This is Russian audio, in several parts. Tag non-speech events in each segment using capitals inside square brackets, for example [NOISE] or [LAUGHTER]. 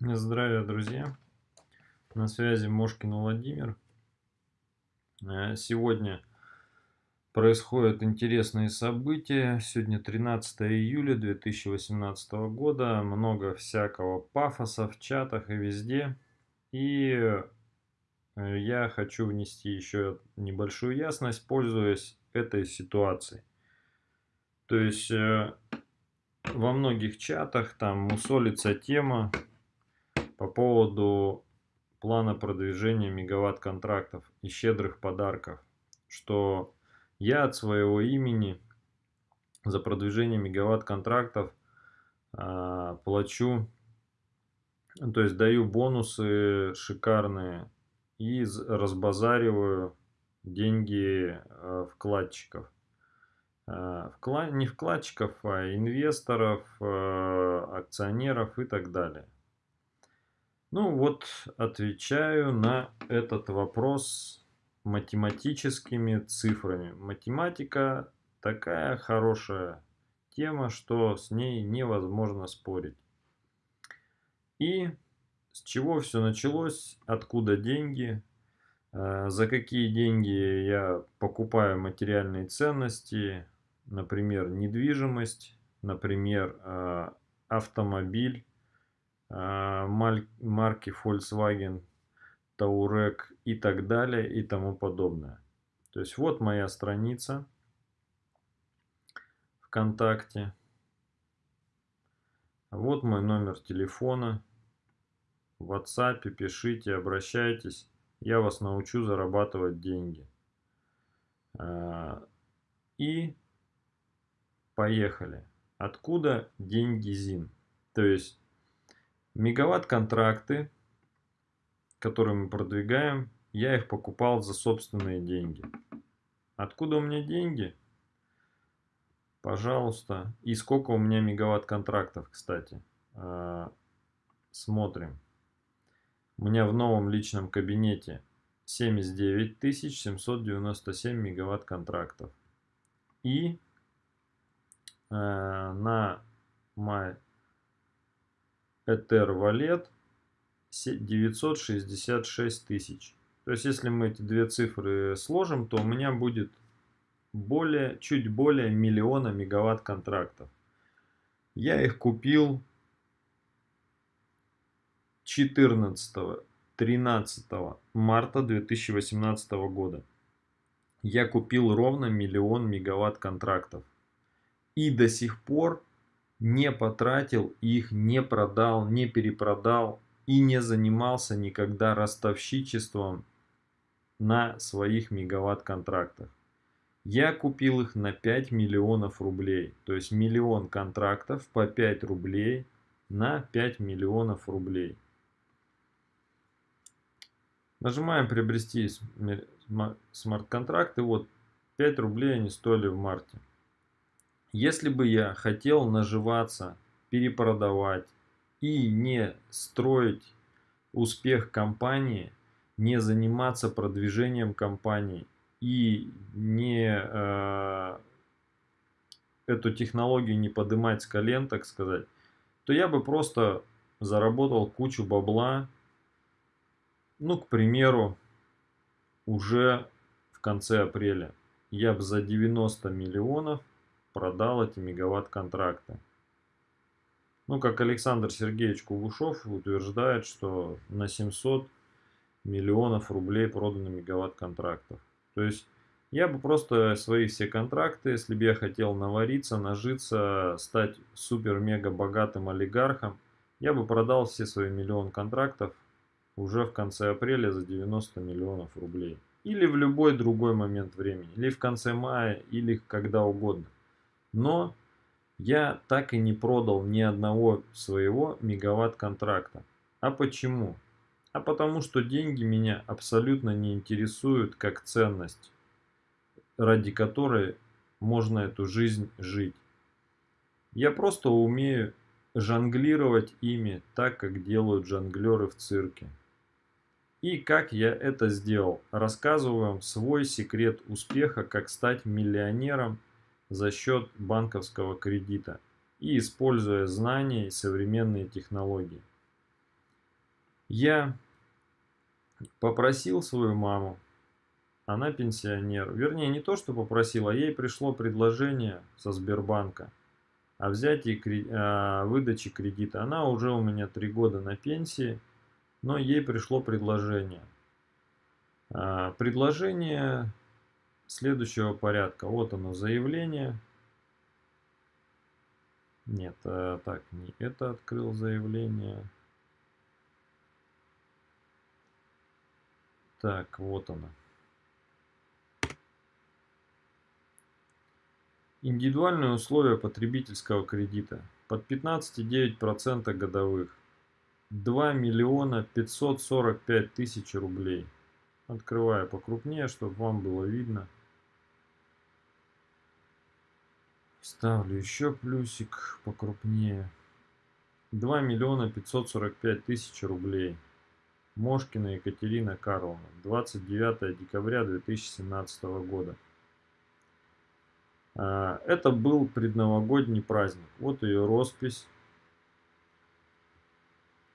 Здравия, друзья! На связи Мошкин Владимир. Э, сегодня происходят интересные события. Сегодня 13 июля 2018 года. Много всякого пафоса в чатах и везде. И э, я хочу внести еще небольшую ясность, пользуясь этой ситуацией. То есть э, во многих чатах там мусолится тема по поводу плана продвижения мегаватт-контрактов и щедрых подарков, что я от своего имени за продвижение мегаватт-контрактов э, плачу, то есть даю бонусы шикарные и разбазариваю деньги э, вкладчиков. Э, вклад, не вкладчиков, а инвесторов, акционеров и так далее. Ну вот, отвечаю на этот вопрос математическими цифрами. Математика такая хорошая тема, что с ней невозможно спорить. И с чего все началось, откуда деньги, э, за какие деньги я покупаю материальные ценности, например, недвижимость, например, э, автомобиль, марки Volkswagen, Touareg и так далее и тому подобное. То есть вот моя страница ВКонтакте. Вот мой номер телефона. В WhatsApp пишите, обращайтесь. Я вас научу зарабатывать деньги. А, и поехали. Откуда деньги ЗИН? То есть Мегаватт-контракты, которые мы продвигаем, я их покупал за собственные деньги. Откуда у меня деньги? Пожалуйста. И сколько у меня мегаватт-контрактов, кстати. А, смотрим. У меня в новом личном кабинете 79 797 мегаватт-контрактов. И э, на май Ether Wallet 966 тысяч. То есть, если мы эти две цифры сложим, то у меня будет более, чуть более миллиона мегаватт контрактов. Я их купил 14-13 марта 2018 года. Я купил ровно миллион мегаватт контрактов. И до сих пор не потратил их, не продал, не перепродал и не занимался никогда ростовщичеством на своих мегаватт-контрактах. Я купил их на 5 миллионов рублей, то есть миллион контрактов по 5 рублей на 5 миллионов рублей. Нажимаем приобрести смарт-контракты, вот 5 рублей они стоили в марте. Если бы я хотел наживаться, перепродавать и не строить успех компании, не заниматься продвижением компании и не э, эту технологию не поднимать с колен, так сказать, то я бы просто заработал кучу бабла, ну, к примеру, уже в конце апреля. Я бы за 90 миллионов продал эти мегаватт-контракты. Ну, как Александр Сергеевич Кугушев утверждает, что на 700 миллионов рублей продано мегаватт-контрактов. То есть, я бы просто свои все контракты, если бы я хотел навариться, нажиться, стать супер-мега богатым олигархом, я бы продал все свои миллион контрактов уже в конце апреля за 90 миллионов рублей. Или в любой другой момент времени. Или в конце мая, или когда угодно. Но я так и не продал ни одного своего мегаватт-контракта. А почему? А потому что деньги меня абсолютно не интересуют как ценность, ради которой можно эту жизнь жить. Я просто умею жонглировать ими так, как делают жонглеры в цирке. И как я это сделал, рассказываю вам свой секрет успеха, как стать миллионером за счет банковского кредита и используя знания и современные технологии. Я попросил свою маму, она пенсионер, вернее не то, что попросил, а ей пришло предложение со Сбербанка о взятии о выдаче кредита. Она уже у меня три года на пенсии, но ей пришло предложение. А, предложение следующего порядка. Вот оно, заявление. Нет, а, так, не это открыл заявление. Так, вот оно. Индивидуальные условия потребительского кредита под 15,9% годовых. 2 миллиона 545 тысяч рублей. Открываю покрупнее, чтобы вам было видно. Ставлю еще плюсик покрупнее. 2 миллиона 545 тысяч рублей. Мошкина Екатерина Карловна. 29 декабря 2017 года. А, это был предновогодний праздник. Вот ее роспись.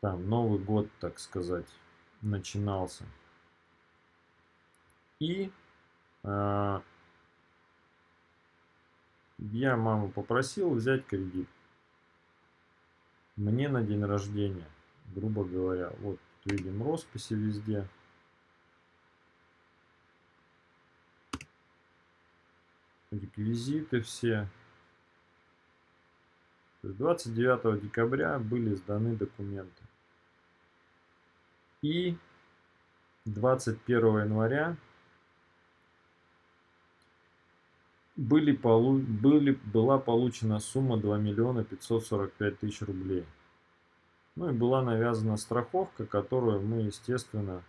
Там Новый год, так сказать, начинался. И э, я маму попросил взять кредит. Мне на день рождения, грубо говоря. Вот видим росписи везде. реквизиты все. 29 декабря были сданы документы. И 21 января были полу были, была получена сумма 2 миллиона 545 тысяч рублей. Ну и была навязана страховка, которую мы, естественно,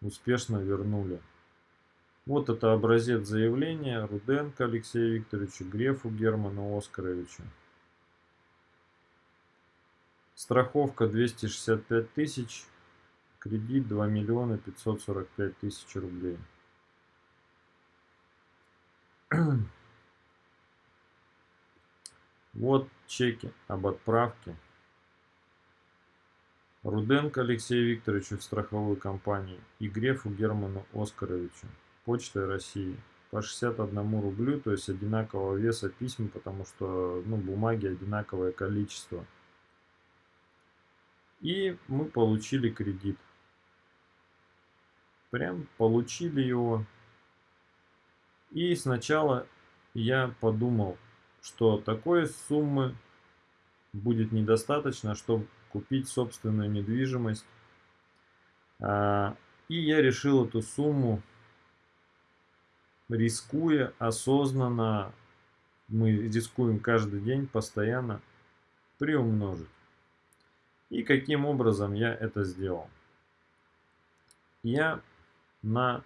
успешно вернули. Вот это образец заявления Руденко Алексею Викторовичу, Грефу Герману Оскаровичу. Страховка 265 тысяч, кредит 2 миллиона 545 тысяч рублей. [CLEARS THROAT] Вот чеки об отправке. Руденко Алексею Викторовичу в страховую компанию и Грефу Герману Оскаровичу. Почтой России по 61 рублю, то есть одинакового веса письма, потому что ну, бумаги одинаковое количество. И мы получили кредит. Прям получили его. И сначала я подумал, что такой суммы будет недостаточно, чтобы купить собственную недвижимость. А, и я решил эту сумму рискуя осознанно, мы рискуем каждый день постоянно приумножить. И каким образом я это сделал? Я на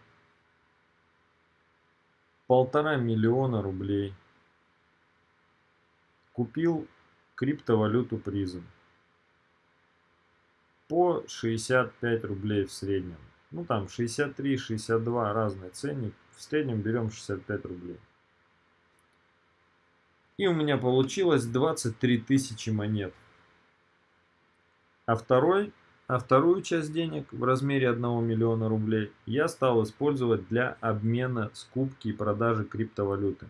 полтора миллиона рублей купил криптовалюту призм по 65 рублей в среднем. Ну там 63-62 разный ценник. В среднем берем 65 рублей. И у меня получилось 23 тысячи монет. А, второй, а вторую часть денег в размере 1 миллиона рублей я стал использовать для обмена, скупки и продажи криптовалюты.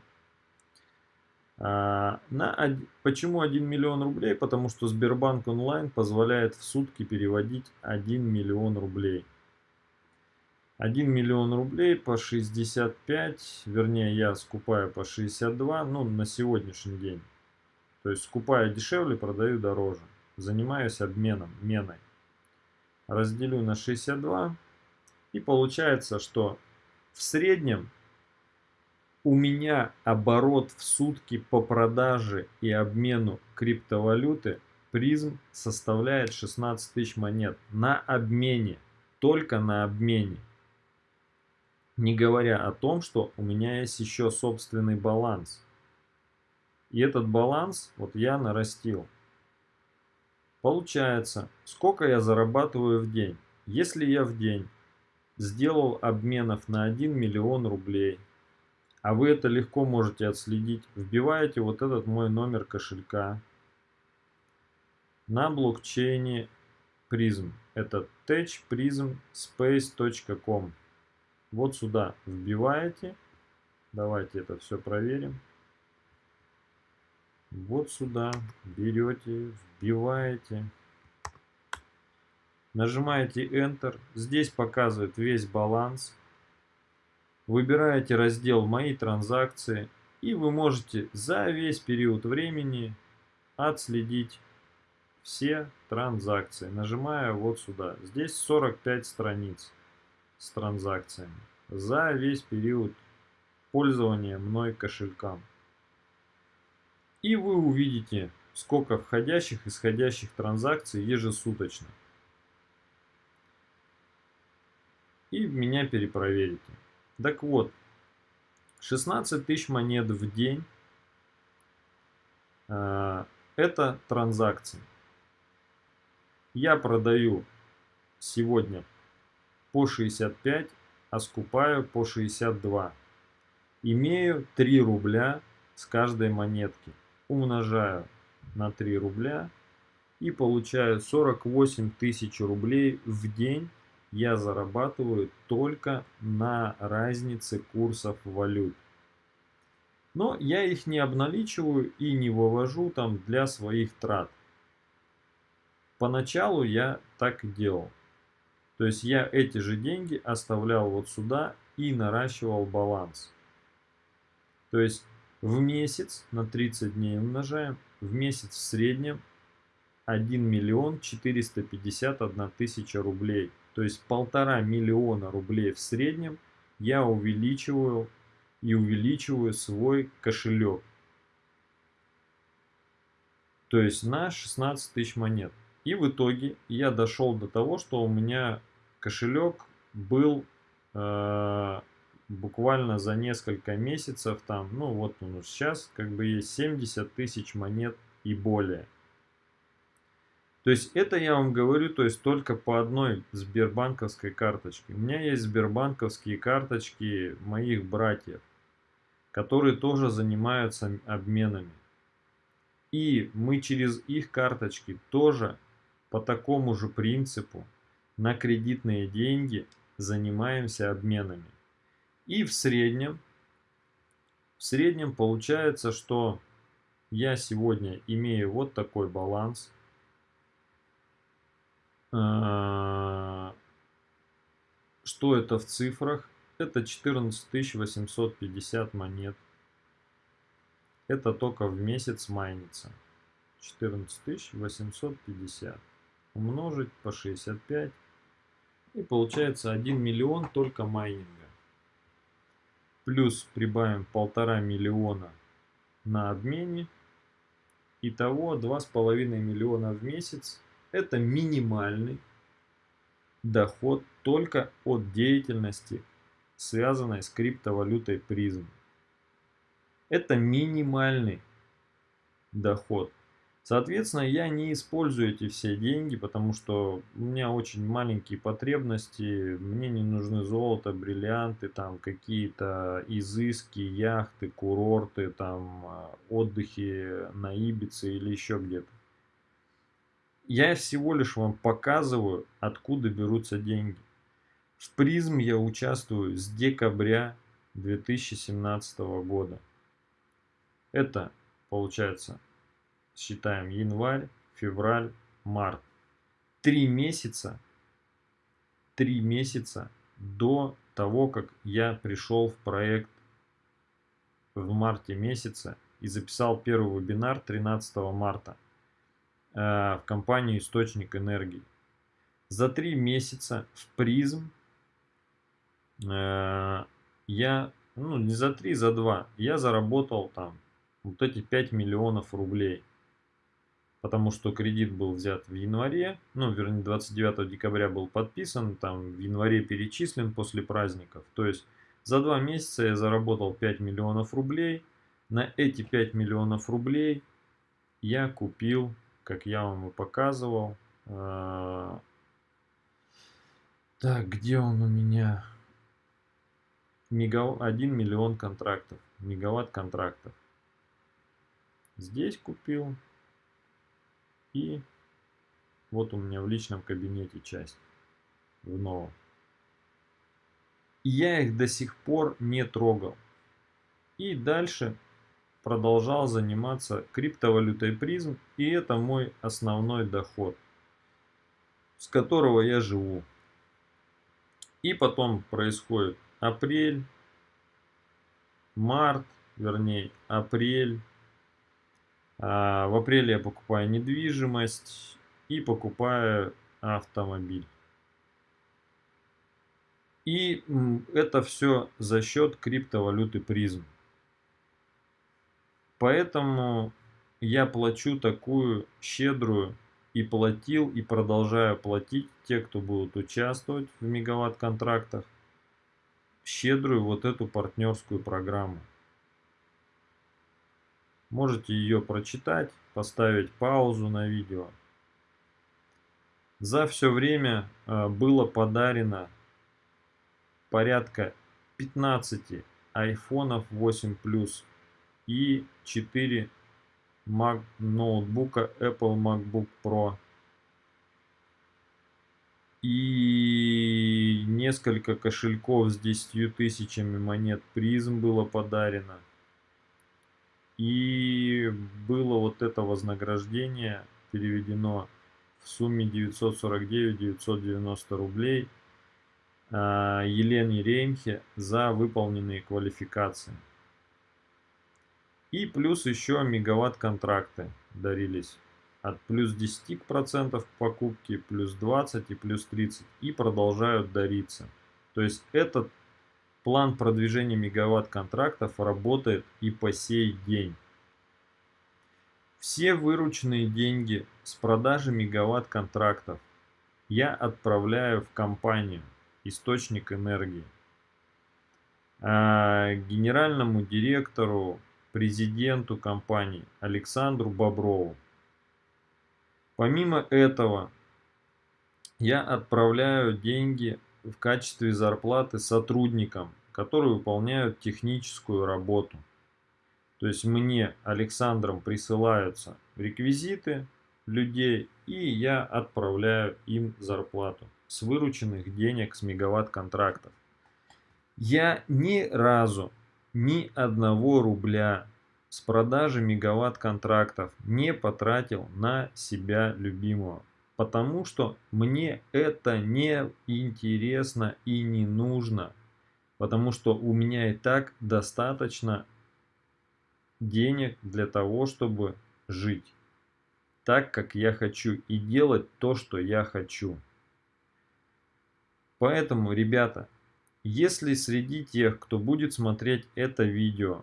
А, на, почему 1 миллион рублей? Потому что Сбербанк онлайн позволяет в сутки переводить 1 миллион рублей. 1 миллион рублей по 65, вернее я скупаю по 62, ну на сегодняшний день. То есть скупаю дешевле, продаю дороже. Занимаюсь обменом, меной. Разделю на 62 и получается, что в среднем у меня оборот в сутки по продаже и обмену криптовалюты призм составляет 16 тысяч монет на обмене, только на обмене. Не говоря о том, что у меня есть еще собственный баланс. И этот баланс вот я нарастил. Получается, сколько я зарабатываю в день? Если я в день сделал обменов на 1 миллион рублей, а вы это легко можете отследить, вбиваете вот этот мой номер кошелька. На блокчейне призм. Это techprismspace.com. Вот сюда вбиваете. Давайте это все проверим. Вот сюда берете, вбиваете. Нажимаете Enter. Здесь показывает весь баланс. Выбираете раздел «Мои транзакции». И вы можете за весь период времени отследить все транзакции. Нажимаю вот сюда. Здесь 45 страниц с транзакциями за весь период пользования мной кошельком. И вы увидите, сколько входящих и исходящих транзакций ежесуточно. И меня перепроверите. Так вот, 16 тысяч монет в день э, это транзакции. Я продаю сегодня по 65, а скупаю по 62. Имею 3 рубля с каждой монетки. Умножаю на 3 рубля и получаю 48 тысяч рублей в день я зарабатываю только на разнице курсов валют. Но я их не обналичиваю и не вывожу там для своих трат. Поначалу я так и делал. То есть я эти же деньги оставлял вот сюда и наращивал баланс. То есть в месяц на 30 дней умножаем, в месяц в среднем 1 миллион 451 тысяча рублей. То есть полтора миллиона рублей в среднем я увеличиваю и увеличиваю свой кошелек. То есть на 16 тысяч монет. И в итоге я дошел до того, что у меня кошелек был э, буквально за несколько месяцев там, ну вот он сейчас как бы есть 70 тысяч монет и более. То есть это я вам говорю, то есть только по одной сбербанковской карточке. У меня есть сбербанковские карточки моих братьев, которые тоже занимаются обменами. И мы через их карточки тоже по такому же принципу на кредитные деньги занимаемся обменами. И в среднем, в среднем получается, что я сегодня имею вот такой баланс. А, что это в цифрах? Это 14 850 монет. Это только в месяц майнится. 14 850 умножить по 65 и получается 1 миллион только майнинга. Плюс прибавим полтора миллиона на обмене. Итого 2,5 миллиона в месяц. Это минимальный доход только от деятельности, связанной с криптовалютой призм. Это минимальный доход. Соответственно, я не использую эти все деньги, потому что у меня очень маленькие потребности, мне не нужны золото, бриллианты, там какие-то изыски, яхты, курорты, там а, отдыхи на Ибице или еще где-то. Я всего лишь вам показываю, откуда берутся деньги. В призм я участвую с декабря 2017 года. Это получается считаем январь, февраль, март. Три месяца, три месяца до того, как я пришел в проект в марте месяце и записал первый вебинар 13 марта э, в компанию «Источник энергии». За три месяца в призм э, я, ну не за три, за два, я заработал там вот эти 5 миллионов рублей – потому что кредит был взят в январе, ну, вернее, 29 декабря был подписан, там в январе перечислен после праздников. То есть за два месяца я заработал 5 миллионов рублей. На эти 5 миллионов рублей я купил, как я вам и показывал, э, так, где он у меня? Мегав... 1 миллион контрактов, мегаватт контрактов. Здесь купил, и Вот у меня в личном кабинете часть в новом. И я их до сих пор не трогал. И дальше продолжал заниматься криптовалютой призм. И это мой основной доход, с которого я живу. И потом происходит апрель, март, вернее апрель. А в апреле я покупаю недвижимость и покупаю автомобиль. И это все за счет криптовалюты призм. Поэтому я плачу такую щедрую и платил и продолжаю платить те, кто будут участвовать в мегаватт-контрактах, щедрую вот эту партнерскую программу. Можете ее прочитать, поставить паузу на видео. За все время а, было подарено порядка 15 айфонов 8 Plus и 4 Mac ноутбука Apple MacBook Pro и несколько кошельков с 10 тысячами монет призм было подарено. И было вот это вознаграждение переведено в сумме 949-990 рублей – а, Елене Реймхе за выполненные квалификации. И плюс еще мегаватт контракты дарились от плюс 10% к покупке, плюс 20 и плюс 30 и продолжают дариться. То есть этот план продвижения мегаватт контрактов работает и по сей день. Все вырученные деньги с продажи мегаватт контрактов я отправляю в компанию источник энергии. А генеральному директору, президенту компании Александру Боброву. Помимо этого, я отправляю деньги в качестве зарплаты сотрудникам, которые выполняют техническую работу. То есть мне, Александром, присылаются реквизиты людей, и я отправляю им зарплату с вырученных денег с мегаватт контрактов. Я ни разу ни одного рубля с продажи мегаватт контрактов не потратил на себя любимого. Потому что мне это не интересно и не нужно. Потому что у меня и так достаточно денег для того, чтобы жить так, как я хочу и делать то, что я хочу. Поэтому, ребята, если среди тех, кто будет смотреть это видео,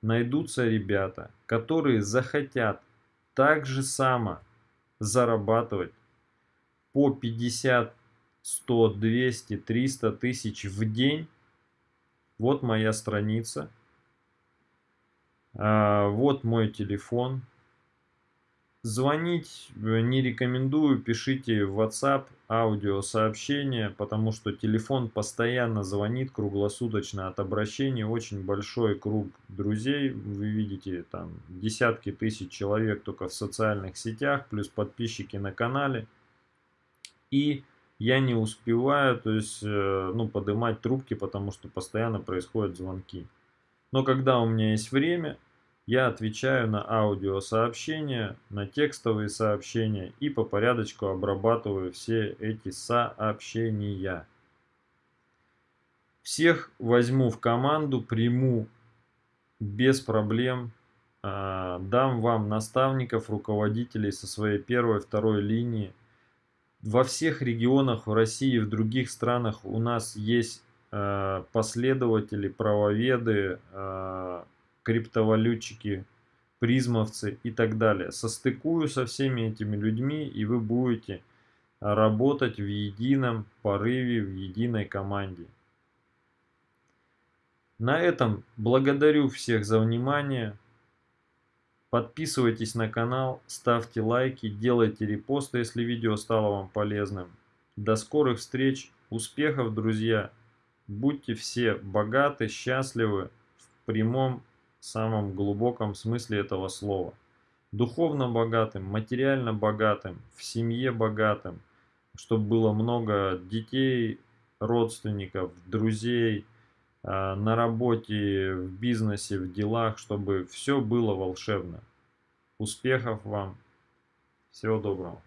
найдутся ребята, которые захотят так же само зарабатывать по 50, 100, 200, 300 тысяч в день, вот моя страница, а, вот мой телефон, Звонить э, не рекомендую, пишите в WhatsApp аудиосообщение, потому что телефон постоянно звонит круглосуточно от обращений. Очень большой круг друзей, вы видите там десятки тысяч человек только в социальных сетях, плюс подписчики на канале. И я не успеваю, то есть, э, ну, поднимать трубки, потому что постоянно происходят звонки. Но когда у меня есть время, я отвечаю на аудиосообщения, на текстовые сообщения и по порядочку обрабатываю все эти сообщения. Всех возьму в команду, приму без проблем, а, дам вам наставников, руководителей со своей первой, второй линии. Во всех регионах в России в других странах у нас есть а, последователи, правоведы, а, криптовалютчики, призмовцы и так далее. Состыкую со всеми этими людьми, и вы будете работать в едином порыве, в единой команде. На этом благодарю всех за внимание. Подписывайтесь на канал, ставьте лайки, делайте репосты, если видео стало вам полезным. До скорых встреч, успехов, друзья! Будьте все богаты, счастливы в прямом самом глубоком смысле этого слова. духовно богатым, материально богатым, в семье богатым, чтобы было много детей, родственников, друзей, а, на работе, в бизнесе, в делах, чтобы все было волшебно. Успехов вам! Всего доброго!